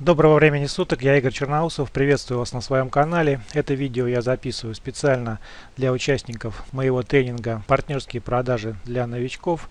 Доброго времени суток, я Игорь Черноусов, приветствую вас на своем канале. Это видео я записываю специально для участников моего тренинга «Партнерские продажи для новичков».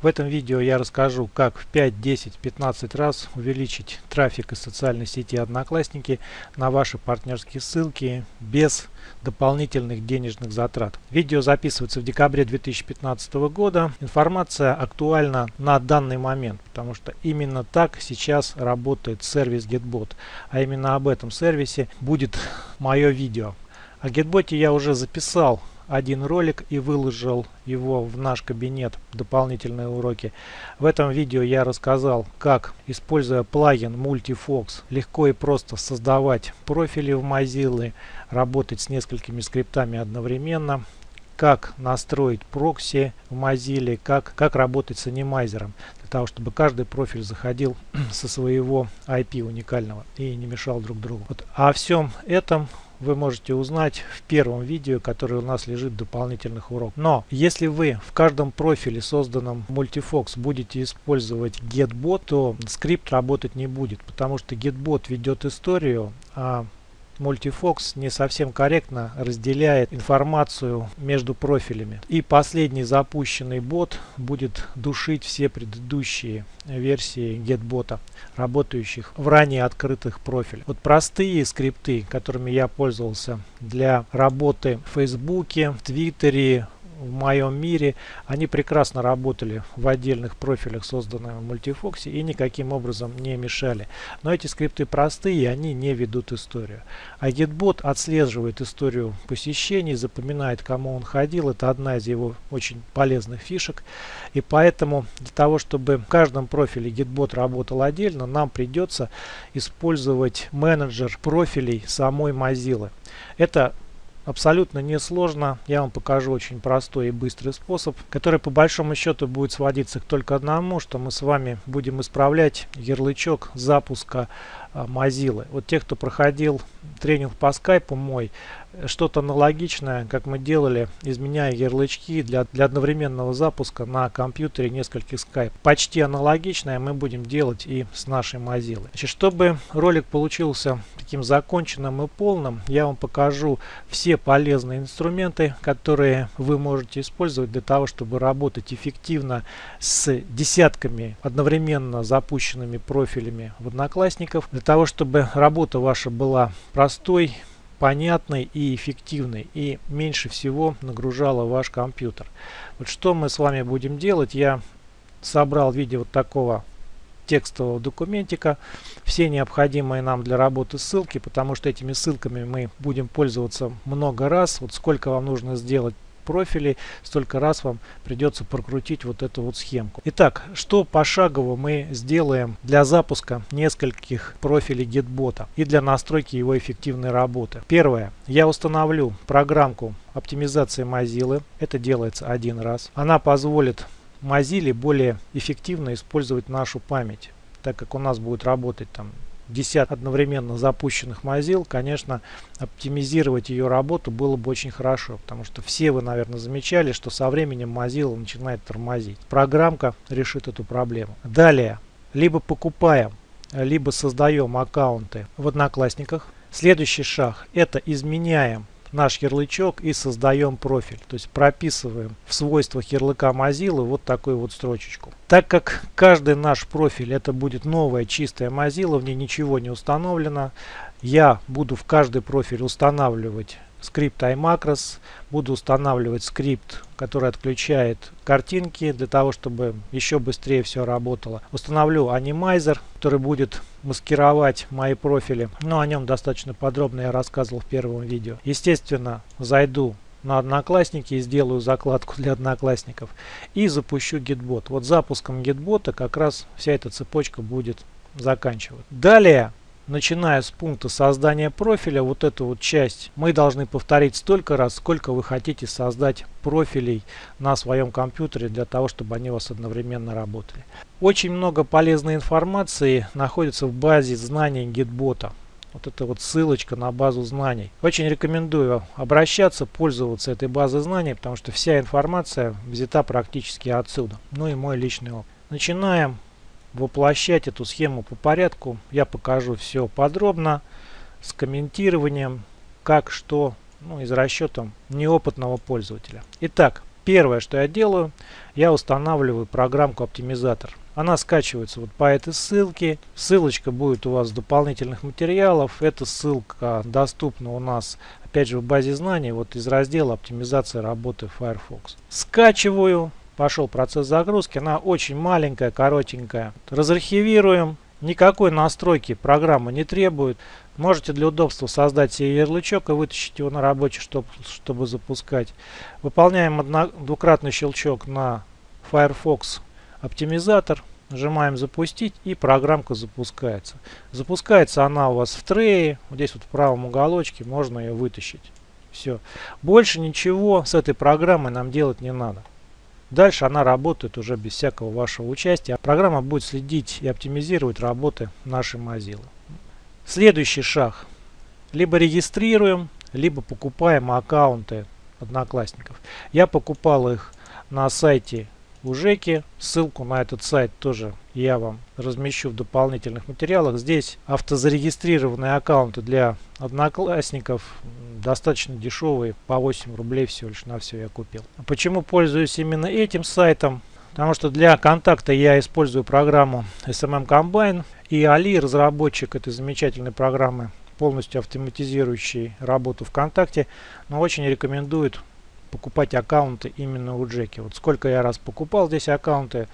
В этом видео я расскажу, как в 5, 10, 15 раз увеличить трафик из социальной сети Одноклассники на ваши партнерские ссылки без дополнительных денежных затрат. Видео записывается в декабре 2015 года. Информация актуальна на данный момент, потому что именно так сейчас работает сервис GetBot. А именно об этом сервисе будет мое видео. О GetBot я уже записал один ролик и выложил его в наш кабинет дополнительные уроки. В этом видео я рассказал, как, используя плагин Multifox, легко и просто создавать профили в Mozilla, работать с несколькими скриптами одновременно, как настроить прокси в Mozilla, как, как работать с анимайзером, для того, чтобы каждый профиль заходил со своего IP уникального и не мешал друг другу. Вот. А о всем этом вы можете узнать в первом видео, которое у нас лежит в дополнительных уроках. Но если вы в каждом профиле, созданном Multifox, будете использовать GetBot, то скрипт работать не будет, потому что GetBot ведет историю, а Multifox не совсем корректно разделяет информацию между профилями. И последний запущенный бот будет душить все предыдущие версии GetBot, работающих в ранее открытых профилях. Вот простые скрипты, которыми я пользовался для работы в Фейсбуке, в Твиттере, в моем мире, они прекрасно работали в отдельных профилях, созданных в Multifox, и никаким образом не мешали. Но эти скрипты простые, они не ведут историю. А GitBot отслеживает историю посещений, запоминает, кому он ходил. Это одна из его очень полезных фишек. И поэтому для того, чтобы в каждом профиле GitBot работал отдельно, нам придется использовать менеджер профилей самой Mozilla. Это абсолютно несложно. Я вам покажу очень простой и быстрый способ, который по большому счету будет сводиться к только одному, что мы с вами будем исправлять ярлычок запуска Mozilla. Вот те, кто проходил тренинг по скайпу мой, что-то аналогичное, как мы делали, изменяя ярлычки для, для одновременного запуска на компьютере нескольких скайп. Почти аналогичное мы будем делать и с нашей Mozilla. Значит, чтобы ролик получился таким законченным и полным, я вам покажу все полезные инструменты, которые вы можете использовать для того, чтобы работать эффективно с десятками одновременно запущенными профилями в Одноклассников, для того, чтобы работа ваша была простой, понятной и эффективной и меньше всего нагружала ваш компьютер. Вот что мы с вами будем делать, я собрал в виде вот такого текстового документика все необходимые нам для работы ссылки, потому что этими ссылками мы будем пользоваться много раз. Вот сколько вам нужно сделать профилей, столько раз вам придется прокрутить вот эту вот схемку. Итак, что пошагово мы сделаем для запуска нескольких профилей GetBot и для настройки его эффективной работы. Первое. Я установлю программку оптимизации Mozilla. Это делается один раз. Она позволит Mozilla более эффективно использовать нашу память так как у нас будет работать там десят одновременно запущенных Mozilla, конечно, оптимизировать ее работу было бы очень хорошо, потому что все вы, наверное, замечали, что со временем Mozilla начинает тормозить. Программка решит эту проблему. Далее, либо покупаем, либо создаем аккаунты в Одноклассниках. Следующий шаг – это изменяем наш ярлычок и создаем профиль. То есть прописываем в свойствах ярлыка Mozilla вот такую вот строчечку. Так как каждый наш профиль это будет новая чистая Mozilla, в ней ничего не установлено, я буду в каждый профиль устанавливать скрипт iMacros. Буду устанавливать скрипт, который отключает картинки для того, чтобы еще быстрее все работало. Установлю анимайзер, который будет маскировать мои профили. Но о нем достаточно подробно я рассказывал в первом видео. Естественно, зайду на Одноклассники и сделаю закладку для Одноклассников и запущу Gitbot. Вот запуском Gitbot как раз вся эта цепочка будет заканчивать. Далее начиная с пункта создания профиля, вот эту вот часть мы должны повторить столько раз, сколько вы хотите создать профилей на своем компьютере для того, чтобы они у вас одновременно работали. Очень много полезной информации находится в базе знаний GitBot. Вот это вот ссылочка на базу знаний. Очень рекомендую обращаться, пользоваться этой базой знаний, потому что вся информация взята практически отсюда. Ну и мой личный опыт. Начинаем воплощать эту схему по порядку. Я покажу все подробно с комментированием, как, что, ну, из расчетом неопытного пользователя. Итак, первое, что я делаю, я устанавливаю программку оптимизатор. Она скачивается вот по этой ссылке. Ссылочка будет у вас в дополнительных материалов. Эта ссылка доступна у нас, опять же, в базе знаний, вот из раздела оптимизация работы Firefox. Скачиваю. Пошел процесс загрузки. Она очень маленькая, коротенькая. Разархивируем. Никакой настройки программа не требует. Можете для удобства создать себе ярлычок и вытащить его на рабочий, чтобы, чтобы запускать. Выполняем одно, двукратный щелчок на Firefox оптимизатор. Нажимаем запустить и программка запускается. Запускается она у вас в трее. Вот здесь вот в правом уголочке можно ее вытащить. Все. Больше ничего с этой программой нам делать не надо. Дальше она работает уже без всякого вашего участия. А программа будет следить и оптимизировать работы нашей Mozilla. Следующий шаг. Либо регистрируем, либо покупаем аккаунты одноклассников. Я покупал их на сайте у Жеки. Ссылку на этот сайт тоже я вам размещу в дополнительных материалах. Здесь автозарегистрированные аккаунты для одноклассников достаточно дешевые, по 8 рублей всего лишь на все я купил. Почему пользуюсь именно этим сайтом? Потому что для контакта я использую программу SMM Combine и Али, разработчик этой замечательной программы, полностью автоматизирующий работу ВКонтакте, но очень рекомендует покупать аккаунты именно у Джеки. Вот сколько я раз покупал здесь аккаунты,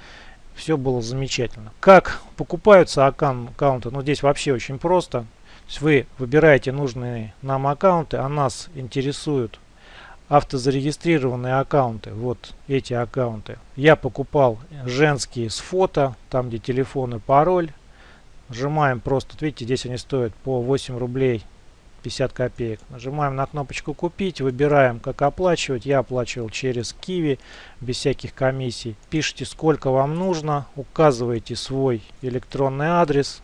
все было замечательно. Как покупаются аккаунты? Ну, здесь вообще очень просто. То есть вы выбираете нужные нам аккаунты, а нас интересуют автозарегистрированные аккаунты. Вот эти аккаунты. Я покупал женские с фото, там где телефон и пароль. Нажимаем просто, видите, здесь они стоят по 8 рублей 50 копеек. Нажимаем на кнопочку «Купить», выбираем, как оплачивать. Я оплачивал через Kiwi, без всяких комиссий. Пишите, сколько вам нужно, указываете свой электронный адрес.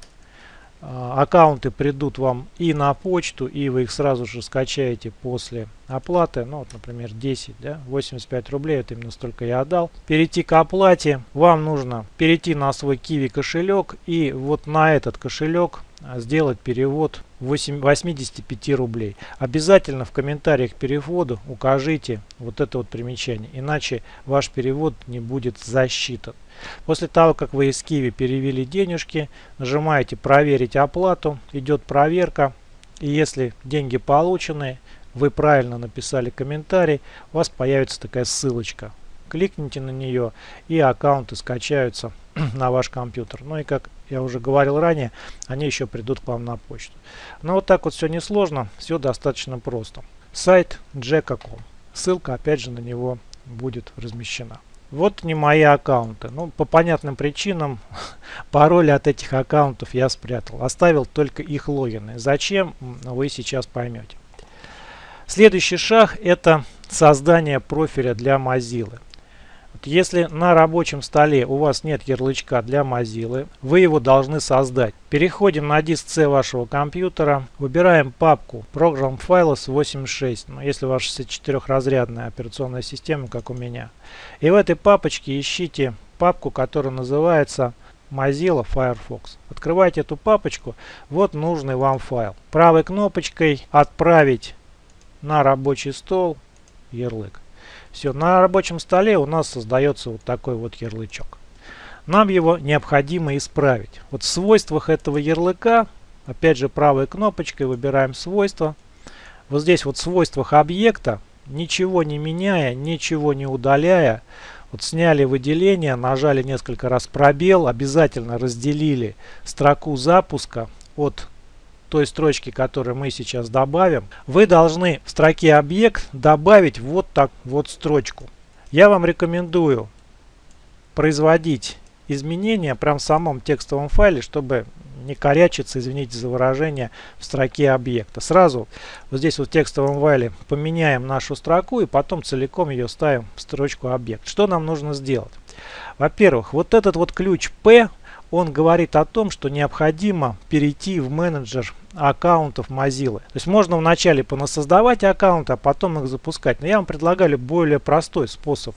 А, аккаунты придут вам и на почту, и вы их сразу же скачаете после оплаты. Ну, вот, например, 10, да, 85 рублей, это именно столько я отдал. Перейти к оплате. Вам нужно перейти на свой Kiwi кошелек и вот на этот кошелек сделать перевод 8, 85 рублей. Обязательно в комментариях к переводу укажите вот это вот примечание, иначе ваш перевод не будет засчитан. После того, как вы из Киви перевели денежки, нажимаете «Проверить оплату», идет проверка. И если деньги получены, вы правильно написали комментарий, у вас появится такая ссылочка. Кликните на нее и аккаунты скачаются на ваш компьютер. Ну и как я уже говорил ранее, они еще придут к вам на почту. Но вот так вот все несложно, все достаточно просто. Сайт Jacka.com. Ссылка опять же на него будет размещена. Вот не мои аккаунты. Ну, по понятным причинам пароли от этих аккаунтов я спрятал. Оставил только их логины. Зачем, вы сейчас поймете. Следующий шаг это создание профиля для Mozilla. Если на рабочем столе у вас нет ярлычка для Mozilla, вы его должны создать. Переходим на диск C вашего компьютера, выбираем папку Program Files 86, ну, если у вас 64-разрядная операционная система, как у меня. И в этой папочке ищите папку, которая называется Mozilla Firefox. Открывайте эту папочку, вот нужный вам файл. Правой кнопочкой «Отправить на рабочий стол» ярлык. Все, на рабочем столе у нас создается вот такой вот ярлычок. Нам его необходимо исправить. Вот в свойствах этого ярлыка, опять же правой кнопочкой выбираем свойства. Вот здесь вот в свойствах объекта, ничего не меняя, ничего не удаляя, вот сняли выделение, нажали несколько раз пробел, обязательно разделили строку запуска от той строчки, которую мы сейчас добавим, вы должны в строке объект добавить вот так вот строчку. Я вам рекомендую производить изменения прям в самом текстовом файле, чтобы не корячиться, извините за выражение, в строке объекта. Сразу вот здесь вот в текстовом файле поменяем нашу строку и потом целиком ее ставим в строчку объект. Что нам нужно сделать? Во-первых, вот этот вот ключ P он говорит о том, что необходимо перейти в менеджер аккаунтов Mozilla. То есть можно вначале понасоздавать аккаунты, а потом их запускать. Но я вам предлагаю более простой способ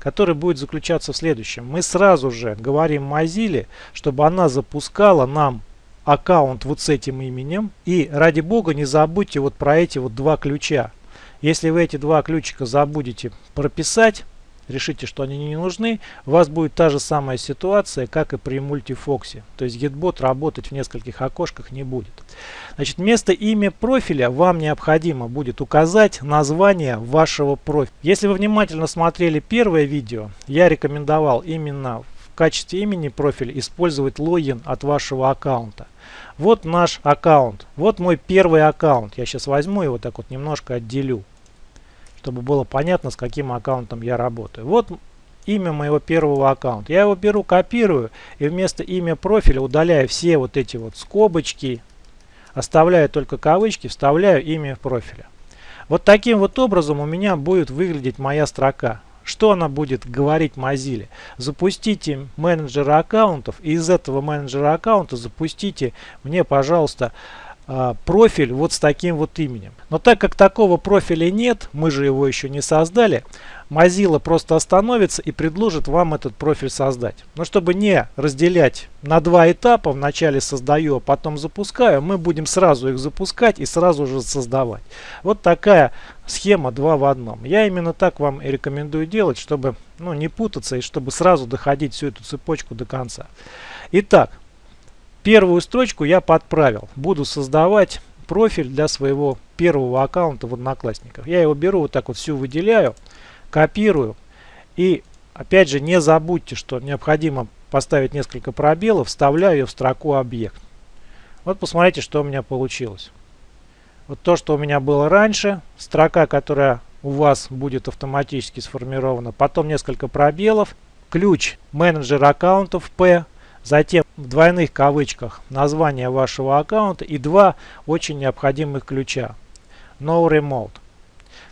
который будет заключаться в следующем. Мы сразу же говорим Mozilla, чтобы она запускала нам аккаунт вот с этим именем. И ради бога не забудьте вот про эти вот два ключа. Если вы эти два ключика забудете прописать, решите, что они не нужны, у вас будет та же самая ситуация, как и при мультифоксе. То есть GitBot работать в нескольких окошках не будет. Значит, вместо имя профиля вам необходимо будет указать название вашего профиля. Если вы внимательно смотрели первое видео, я рекомендовал именно в качестве имени профиля использовать логин от вашего аккаунта. Вот наш аккаунт. Вот мой первый аккаунт. Я сейчас возьму его так вот немножко отделю чтобы было понятно, с каким аккаунтом я работаю. Вот имя моего первого аккаунта. Я его беру, копирую и вместо имя профиля удаляю все вот эти вот скобочки, оставляю только кавычки, вставляю имя профиля. Вот таким вот образом у меня будет выглядеть моя строка. Что она будет говорить Mozilla? Запустите менеджера аккаунтов и из этого менеджера аккаунта запустите мне, пожалуйста, профиль вот с таким вот именем. Но так как такого профиля нет, мы же его еще не создали, Mozilla просто остановится и предложит вам этот профиль создать. Но чтобы не разделять на два этапа, вначале создаю, а потом запускаю, мы будем сразу их запускать и сразу же создавать. Вот такая схема 2 в одном. Я именно так вам и рекомендую делать, чтобы ну, не путаться и чтобы сразу доходить всю эту цепочку до конца. Итак, Первую строчку я подправил. Буду создавать профиль для своего первого аккаунта в Одноклассниках. Я его беру вот так вот всю выделяю, копирую. И опять же не забудьте, что необходимо поставить несколько пробелов, вставляю ее в строку объект. Вот посмотрите, что у меня получилось. Вот то, что у меня было раньше, строка, которая у вас будет автоматически сформирована, потом несколько пробелов, ключ менеджер аккаунтов P, Затем в двойных кавычках название вашего аккаунта и два очень необходимых ключа. No Remote.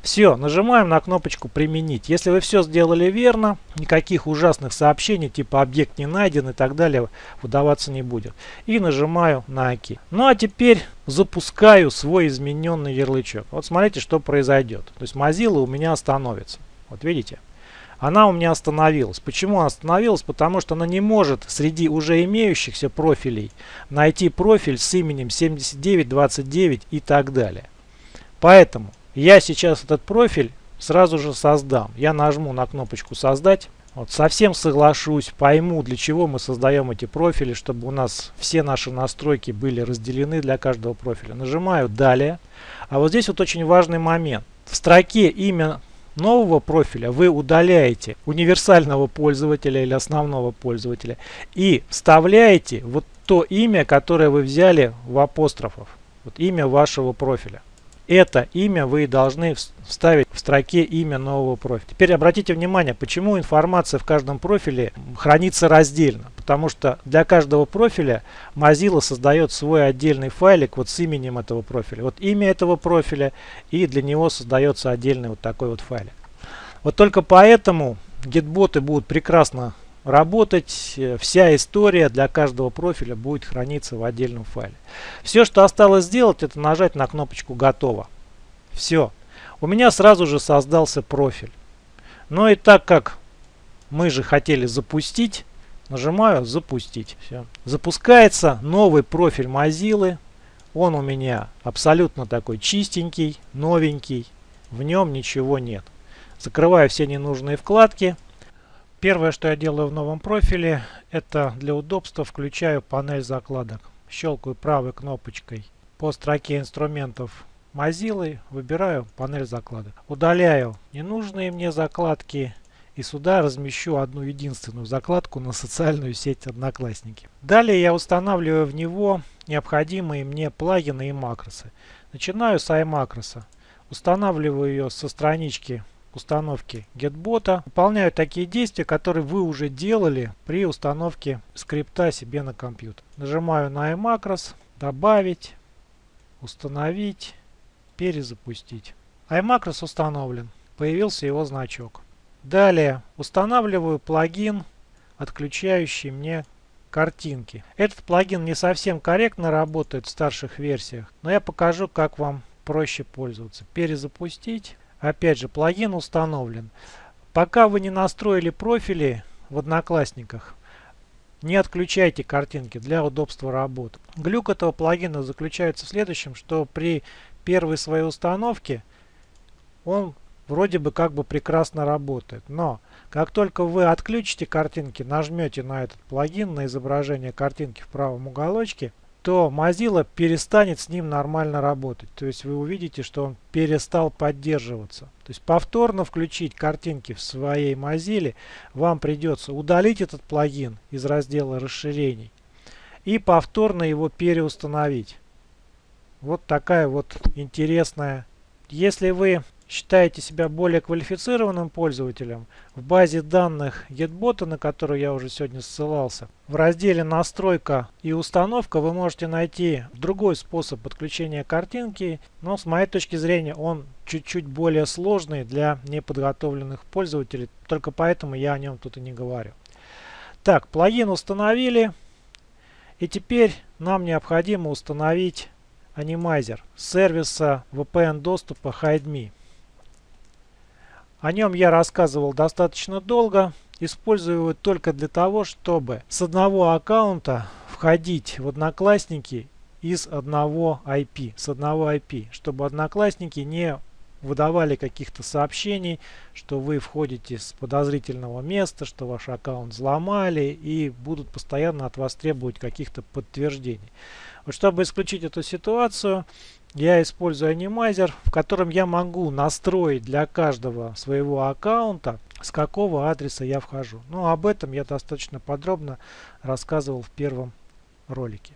Все, нажимаем на кнопочку «Применить». Если вы все сделали верно, никаких ужасных сообщений типа «Объект не найден» и так далее выдаваться не будет. И нажимаю на ОК. Ну а теперь запускаю свой измененный ярлычок. Вот смотрите, что произойдет. То есть Mozilla у меня остановится. Вот видите? Она у меня остановилась. Почему остановилась? Потому что она не может среди уже имеющихся профилей найти профиль с именем 7929 и так далее. Поэтому я сейчас этот профиль сразу же создам. Я нажму на кнопочку «Создать». Вот, совсем соглашусь, пойму, для чего мы создаем эти профили, чтобы у нас все наши настройки были разделены для каждого профиля. Нажимаю «Далее». А вот здесь вот очень важный момент. В строке имя нового профиля вы удаляете универсального пользователя или основного пользователя и вставляете вот то имя, которое вы взяли в апострофов. Вот имя вашего профиля. Это имя вы должны вставить в строке имя нового профиля. Теперь обратите внимание, почему информация в каждом профиле хранится раздельно. Потому что для каждого профиля Mozilla создает свой отдельный файлик вот с именем этого профиля. Вот имя этого профиля и для него создается отдельный вот такой вот файлик. Вот только поэтому гитботы будут прекрасно работать. Вся история для каждого профиля будет храниться в отдельном файле. Все, что осталось сделать, это нажать на кнопочку «Готово». Все. У меня сразу же создался профиль. Но и так как мы же хотели запустить, Нажимаю запустить. Все. Запускается новый профиль Mozilla. Он у меня абсолютно такой чистенький, новенький. В нем ничего нет. Закрываю все ненужные вкладки. Первое, что я делаю в новом профиле, это для удобства включаю панель закладок. Щелкаю правой кнопочкой по строке инструментов Mozilla, выбираю панель закладок. Удаляю ненужные мне закладки и сюда размещу одну единственную закладку на социальную сеть Одноклассники. Далее я устанавливаю в него необходимые мне плагины и макросы. Начинаю с iMacros. Устанавливаю ее со странички установки GetBot. Выполняю такие действия, которые вы уже делали при установке скрипта себе на компьютер. Нажимаю на iMacros, добавить, установить, перезапустить. iMacros установлен. Появился его значок. Далее устанавливаю плагин, отключающий мне картинки. Этот плагин не совсем корректно работает в старших версиях, но я покажу, как вам проще пользоваться. Перезапустить. Опять же, плагин установлен. Пока вы не настроили профили в Одноклассниках, не отключайте картинки для удобства работы. Глюк этого плагина заключается в следующем, что при первой своей установке он вроде бы как бы прекрасно работает. Но как только вы отключите картинки, нажмете на этот плагин, на изображение картинки в правом уголочке, то Mozilla перестанет с ним нормально работать. То есть вы увидите, что он перестал поддерживаться. То есть повторно включить картинки в своей Mozilla вам придется удалить этот плагин из раздела расширений и повторно его переустановить. Вот такая вот интересная. Если вы считаете себя более квалифицированным пользователем, в базе данных GetBot, на которую я уже сегодня ссылался, в разделе «Настройка и установка» вы можете найти другой способ подключения картинки, но с моей точки зрения он чуть-чуть более сложный для неподготовленных пользователей, только поэтому я о нем тут и не говорю. Так, плагин установили, и теперь нам необходимо установить анимайзер сервиса VPN доступа HideMe. О нем я рассказывал достаточно долго. Использую его только для того, чтобы с одного аккаунта входить в Одноклассники из одного IP, с одного IP, чтобы Одноклассники не выдавали каких-то сообщений, что вы входите с подозрительного места, что ваш аккаунт взломали и будут постоянно от вас требовать каких-то подтверждений. Вот чтобы исключить эту ситуацию, я использую анимайзер, в котором я могу настроить для каждого своего аккаунта, с какого адреса я вхожу. Ну, об этом я достаточно подробно рассказывал в первом ролике.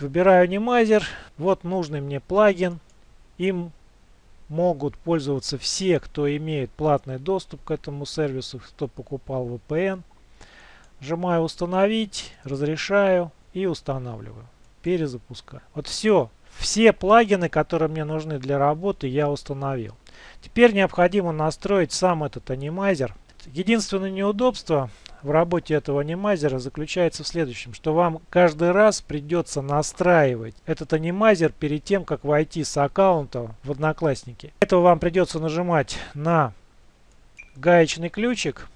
Выбираю анимайзер, вот нужный мне плагин. Им могут пользоваться все, кто имеет платный доступ к этому сервису, кто покупал VPN. Нажимаю установить, разрешаю и устанавливаю. Перезапускаю. Вот все. Все плагины, которые мне нужны для работы, я установил. Теперь необходимо настроить сам этот анимайзер. Единственное неудобство в работе этого анимайзера заключается в следующем, что вам каждый раз придется настраивать этот анимайзер перед тем, как войти с аккаунта в Одноклассники. Этого вам придется нажимать на гаечный ключик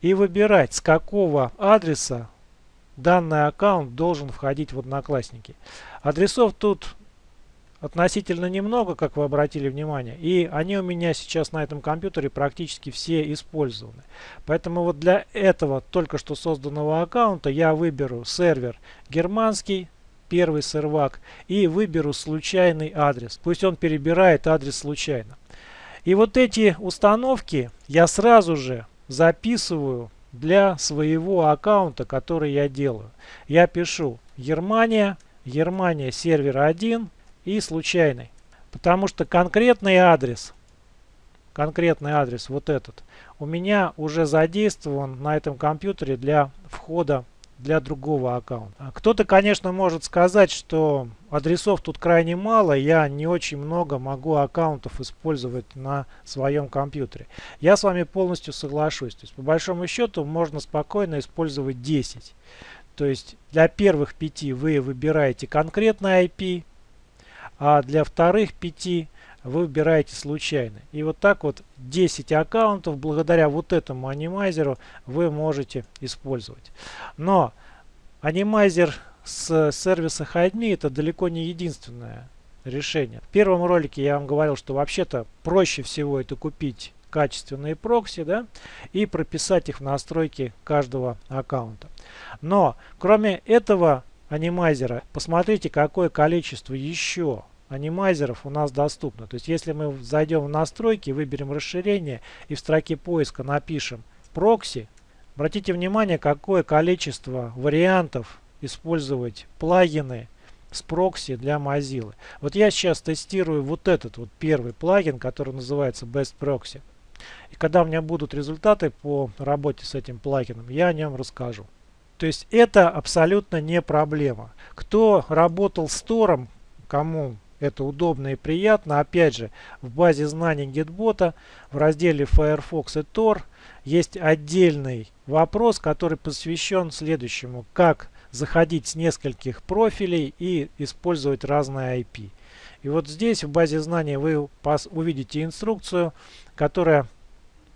и выбирать, с какого адреса данный аккаунт должен входить в Одноклассники. Адресов тут относительно немного, как вы обратили внимание, и они у меня сейчас на этом компьютере практически все использованы. Поэтому вот для этого только что созданного аккаунта я выберу сервер германский, первый сервак, и выберу случайный адрес. Пусть он перебирает адрес случайно. И вот эти установки я сразу же записываю для своего аккаунта, который я делаю. Я пишу Германия, Германия сервер 1, и случайный. Потому что конкретный адрес, конкретный адрес, вот этот, у меня уже задействован на этом компьютере для входа для другого аккаунта. Кто-то, конечно, может сказать, что адресов тут крайне мало, я не очень много могу аккаунтов использовать на своем компьютере. Я с вами полностью соглашусь. То есть, по большому счету, можно спокойно использовать 10. То есть, для первых пяти вы выбираете конкретный IP, а для вторых 5 вы выбираете случайно. И вот так вот 10 аккаунтов благодаря вот этому анимайзеру вы можете использовать. Но анимайзер с сервиса HideMe это далеко не единственное решение. В первом ролике я вам говорил, что вообще-то проще всего это купить качественные прокси да, и прописать их в настройки каждого аккаунта. Но кроме этого анимайзера, посмотрите, какое количество еще анимайзеров у нас доступно. То есть если мы зайдем в настройки, выберем расширение и в строке поиска напишем прокси, обратите внимание, какое количество вариантов использовать плагины с прокси для Mozilla. Вот я сейчас тестирую вот этот вот первый плагин, который называется Best Proxy. И когда у меня будут результаты по работе с этим плагином, я о нем расскажу. То есть это абсолютно не проблема. Кто работал с Тором, кому это удобно и приятно. Опять же, в базе знаний GetBot в разделе Firefox и Tor есть отдельный вопрос, который посвящен следующему. Как заходить с нескольких профилей и использовать разные IP. И вот здесь в базе знаний вы увидите инструкцию, которая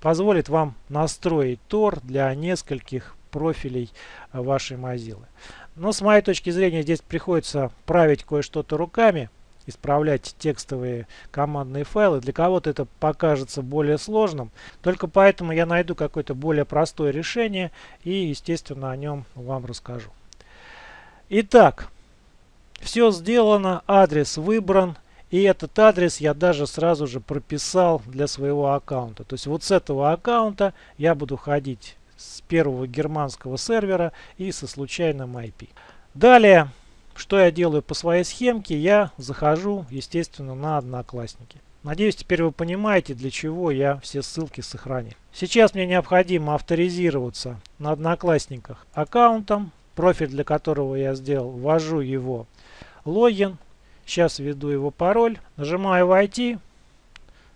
позволит вам настроить Tor для нескольких профилей вашей Mozilla. Но с моей точки зрения здесь приходится править кое-что-то руками, исправлять текстовые командные файлы. Для кого-то это покажется более сложным. Только поэтому я найду какое-то более простое решение и, естественно, о нем вам расскажу. Итак, все сделано, адрес выбран. И этот адрес я даже сразу же прописал для своего аккаунта. То есть вот с этого аккаунта я буду ходить с первого германского сервера и со случайным IP. Далее что я делаю по своей схемке? Я захожу, естественно, на Одноклассники. Надеюсь, теперь вы понимаете, для чего я все ссылки сохранил. Сейчас мне необходимо авторизироваться на Одноклассниках аккаунтом, профиль для которого я сделал, ввожу его логин, сейчас введу его пароль, нажимаю «Войти»,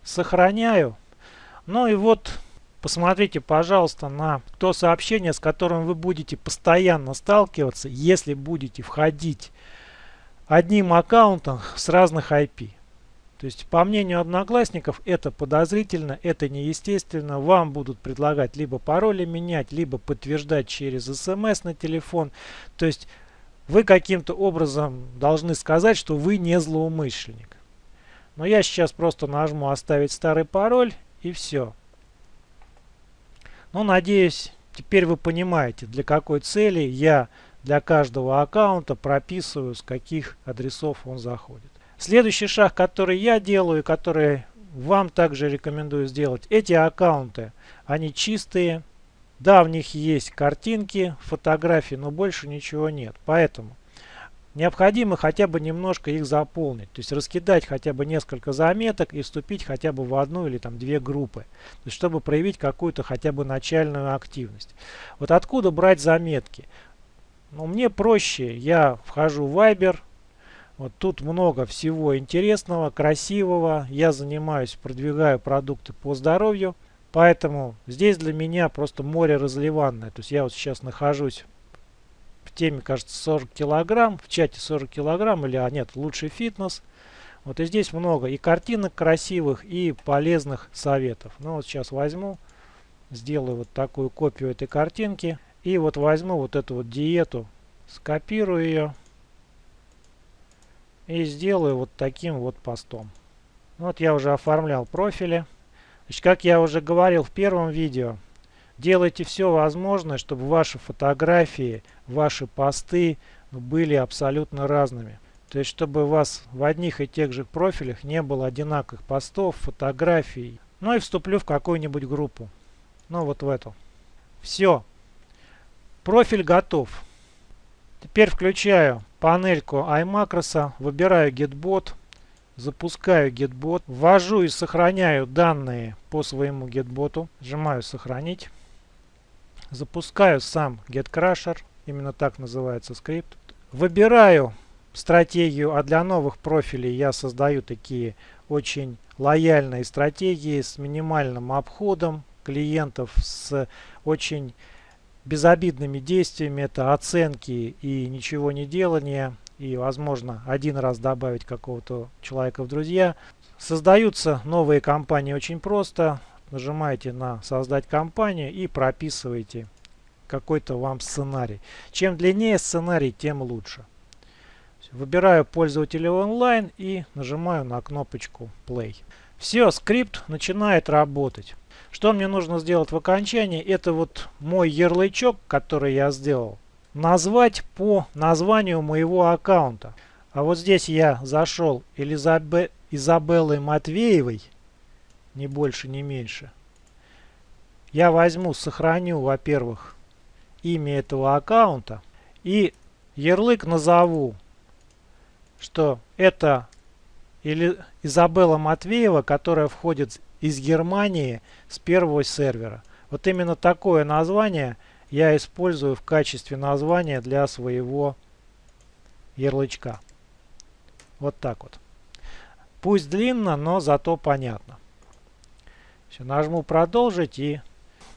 сохраняю. Ну и вот Посмотрите, пожалуйста, на то сообщение, с которым вы будете постоянно сталкиваться, если будете входить одним аккаунтом с разных IP. То есть, по мнению одноклассников, это подозрительно, это неестественно. Вам будут предлагать либо пароли менять, либо подтверждать через смс на телефон. То есть, вы каким-то образом должны сказать, что вы не злоумышленник. Но я сейчас просто нажму «Оставить старый пароль» и все. Ну, надеюсь, теперь вы понимаете, для какой цели я для каждого аккаунта прописываю, с каких адресов он заходит. Следующий шаг, который я делаю, который вам также рекомендую сделать, эти аккаунты, они чистые. Да, в них есть картинки, фотографии, но больше ничего нет. Поэтому необходимо хотя бы немножко их заполнить. То есть раскидать хотя бы несколько заметок и вступить хотя бы в одну или там две группы. То есть чтобы проявить какую-то хотя бы начальную активность. Вот откуда брать заметки? Ну, мне проще. Я вхожу в Viber. Вот тут много всего интересного, красивого. Я занимаюсь, продвигаю продукты по здоровью. Поэтому здесь для меня просто море разливанное. То есть я вот сейчас нахожусь теме, кажется, 40 килограмм, в чате 40 килограмм, или, а нет, лучший фитнес. Вот и здесь много и картинок красивых, и полезных советов. Ну вот сейчас возьму, сделаю вот такую копию этой картинки. И вот возьму вот эту вот диету, скопирую ее. И сделаю вот таким вот постом. Вот я уже оформлял профили. Значит, как я уже говорил в первом видео, Делайте все возможное, чтобы ваши фотографии, ваши посты были абсолютно разными. То есть, чтобы у вас в одних и тех же профилях не было одинаковых постов, фотографий. Ну и вступлю в какую-нибудь группу. Ну вот в эту. Все. Профиль готов. Теперь включаю панельку iMacros, выбираю GetBot, запускаю GetBot, ввожу и сохраняю данные по своему GetBot, нажимаю «Сохранить». Запускаю сам GetCrusher, именно так называется скрипт. Выбираю стратегию, а для новых профилей я создаю такие очень лояльные стратегии с минимальным обходом клиентов, с очень безобидными действиями. Это оценки и ничего не делания. И, возможно, один раз добавить какого-то человека в друзья. Создаются новые компании очень просто нажимаете на создать компанию и прописываете какой-то вам сценарий. Чем длиннее сценарий, тем лучше. Выбираю пользователя онлайн и нажимаю на кнопочку play. Все, скрипт начинает работать. Что мне нужно сделать в окончании? Это вот мой ярлычок, который я сделал. Назвать по названию моего аккаунта. А вот здесь я зашел Элизабе... Изабеллой Матвеевой ни больше, ни меньше. Я возьму, сохраню, во-первых, имя этого аккаунта и ярлык назову, что это или Изабелла Матвеева, которая входит из Германии с первого сервера. Вот именно такое название я использую в качестве названия для своего ярлычка. Вот так вот. Пусть длинно, но зато понятно. Все, нажму продолжить и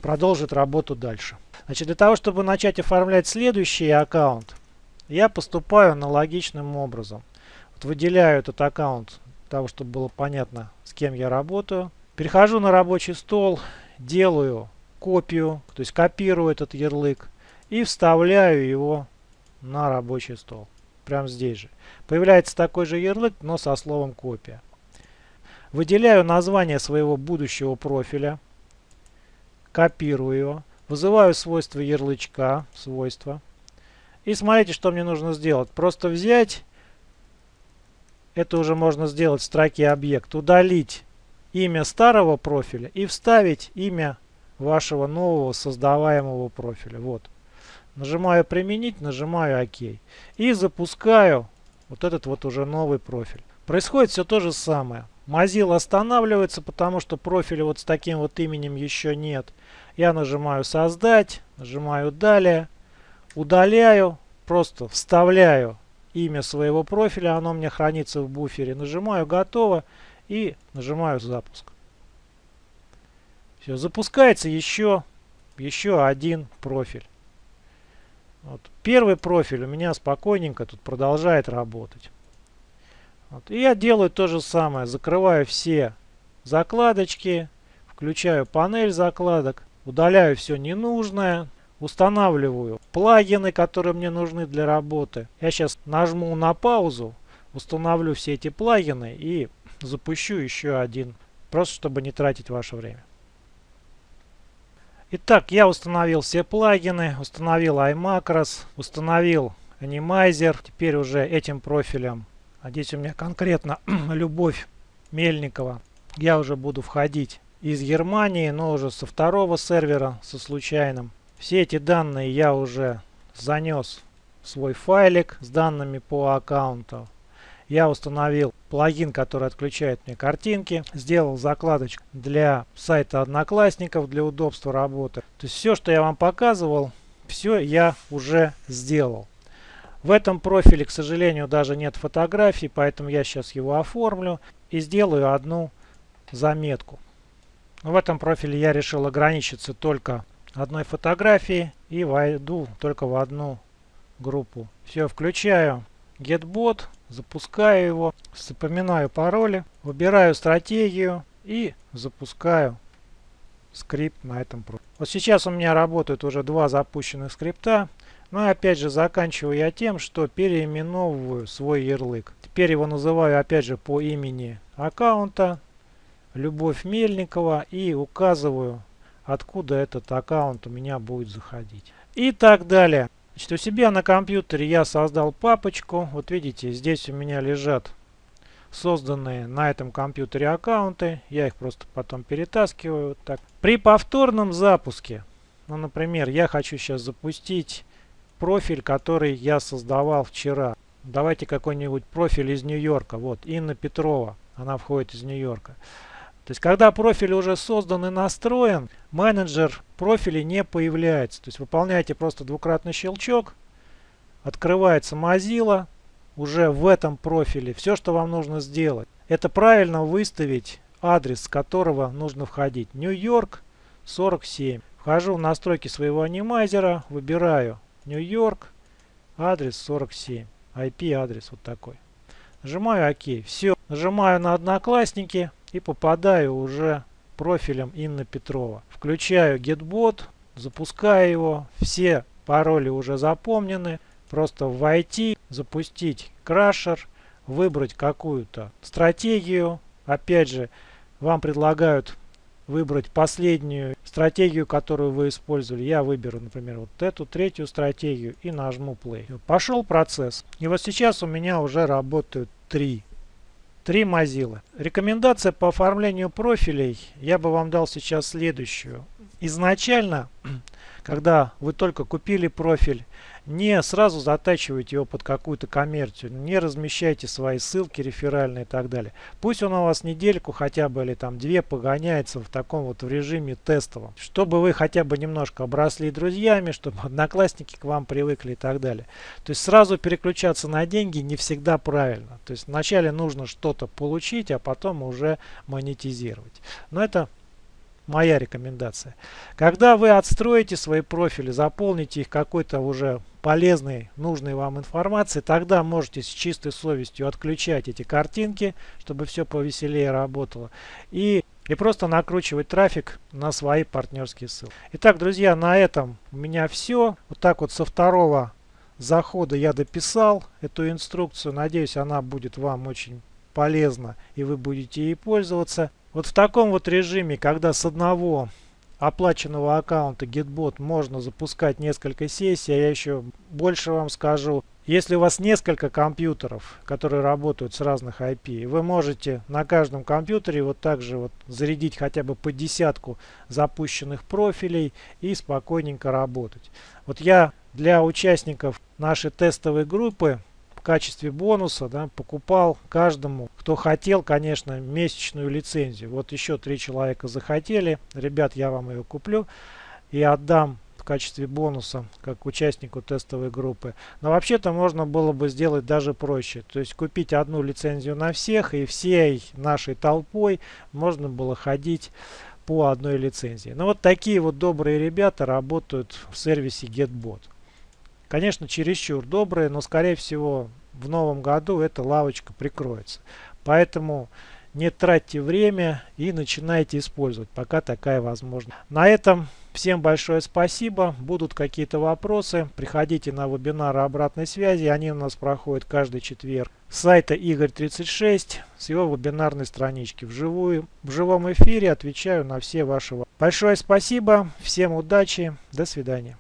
продолжит работу дальше. Значит, для того, чтобы начать оформлять следующий аккаунт, я поступаю аналогичным образом. Вот выделяю этот аккаунт для того, чтобы было понятно, с кем я работаю. Перехожу на рабочий стол, делаю копию, то есть копирую этот ярлык и вставляю его на рабочий стол. Прямо здесь же. Появляется такой же ярлык, но со словом копия. Выделяю название своего будущего профиля, копирую его, вызываю свойство ярлычка, свойства. И смотрите, что мне нужно сделать. Просто взять, это уже можно сделать в строке объект, удалить имя старого профиля и вставить имя вашего нового создаваемого профиля. Вот. Нажимаю применить, нажимаю ОК. И запускаю вот этот вот уже новый профиль. Происходит все то же самое. Mozilla останавливается, потому что профиля вот с таким вот именем еще нет. Я нажимаю создать, нажимаю далее, удаляю, просто вставляю имя своего профиля, оно меня хранится в буфере. Нажимаю готово и нажимаю запуск. Все, запускается еще, еще один профиль. Вот. Первый профиль у меня спокойненько тут продолжает работать. Вот. И я делаю то же самое. Закрываю все закладочки, включаю панель закладок, удаляю все ненужное, устанавливаю плагины, которые мне нужны для работы. Я сейчас нажму на паузу, установлю все эти плагины и запущу еще один, просто чтобы не тратить ваше время. Итак, я установил все плагины, установил iMacros, установил Animizer. Теперь уже этим профилем а здесь у меня конкретно Любовь Мельникова. Я уже буду входить из Германии, но уже со второго сервера, со случайным. Все эти данные я уже занес в свой файлик с данными по аккаунту. Я установил плагин, который отключает мне картинки. Сделал закладочку для сайта Одноклассников для удобства работы. То есть все, что я вам показывал, все я уже сделал. В этом профиле, к сожалению, даже нет фотографий, поэтому я сейчас его оформлю и сделаю одну заметку. В этом профиле я решил ограничиться только одной фотографией и войду только в одну группу. Все, включаю GetBot, запускаю его, запоминаю пароли, выбираю стратегию и запускаю скрипт на этом профиле. Вот сейчас у меня работают уже два запущенных скрипта. Ну опять же заканчиваю я тем, что переименовываю свой ярлык. Теперь его называю опять же по имени аккаунта Любовь Мельникова и указываю откуда этот аккаунт у меня будет заходить. И так далее. Значит, у себя на компьютере я создал папочку. Вот видите, здесь у меня лежат созданные на этом компьютере аккаунты. Я их просто потом перетаскиваю. Так. При повторном запуске, ну, например, я хочу сейчас запустить профиль, который я создавал вчера. Давайте какой-нибудь профиль из Нью-Йорка. Вот, Инна Петрова. Она входит из Нью-Йорка. То есть, когда профиль уже создан и настроен, менеджер профиля не появляется. То есть, выполняете просто двукратный щелчок, открывается Mozilla уже в этом профиле. Все, что вам нужно сделать, это правильно выставить адрес, с которого нужно входить. Нью-Йорк 47. Вхожу в настройки своего анимайзера, выбираю Нью-Йорк, адрес 47, IP-адрес вот такой. Нажимаю ОК. Все. Нажимаю на Одноклассники и попадаю уже профилем Инна Петрова. Включаю GetBot, запускаю его. Все пароли уже запомнены. Просто войти, запустить крашер, выбрать какую-то стратегию. Опять же, вам предлагают выбрать последнюю стратегию, которую вы использовали. Я выберу, например, вот эту третью стратегию и нажму play. Пошел процесс. И вот сейчас у меня уже работают три. Три Mozilla. Рекомендация по оформлению профилей я бы вам дал сейчас следующую. Изначально, когда вы только купили профиль, не сразу затачивайте его под какую-то коммерцию, не размещайте свои ссылки реферальные и так далее. Пусть он у вас недельку хотя бы или там две погоняется в таком вот в режиме тестовом, чтобы вы хотя бы немножко обросли друзьями, чтобы одноклассники к вам привыкли и так далее. То есть сразу переключаться на деньги не всегда правильно. То есть вначале нужно что-то получить, а потом уже монетизировать. Но это моя рекомендация. Когда вы отстроите свои профили, заполните их какой-то уже полезной, нужной вам информацией, тогда можете с чистой совестью отключать эти картинки, чтобы все повеселее работало. И и просто накручивать трафик на свои партнерские ссылки. Итак, друзья, на этом у меня все. Вот так вот со второго захода я дописал эту инструкцию. Надеюсь, она будет вам очень полезна и вы будете ей пользоваться. Вот в таком вот режиме, когда с одного оплаченного аккаунта GetBot можно запускать несколько сессий, а я еще больше вам скажу, если у вас несколько компьютеров, которые работают с разных IP, вы можете на каждом компьютере вот так же вот зарядить хотя бы по десятку запущенных профилей и спокойненько работать. Вот я для участников нашей тестовой группы качестве бонуса да, покупал каждому, кто хотел, конечно, месячную лицензию. Вот еще три человека захотели. Ребят, я вам ее куплю и отдам качестве бонуса, как участнику тестовой группы. Но вообще-то можно было бы сделать даже проще. То есть купить одну лицензию на всех и всей нашей толпой можно было ходить по одной лицензии. Но вот такие вот добрые ребята работают в сервисе GetBot. Конечно, чересчур добрые, но скорее всего в новом году эта лавочка прикроется. Поэтому не тратьте время и начинайте использовать, пока такая возможность. На этом всем большое спасибо. Будут какие-то вопросы, приходите на вебинары обратной связи. Они у нас проходят каждый четверг. С сайта Игорь36 с его вебинарной странички. Вживую, в живом эфире отвечаю на все ваши вопросы. Большое спасибо, всем удачи, до свидания.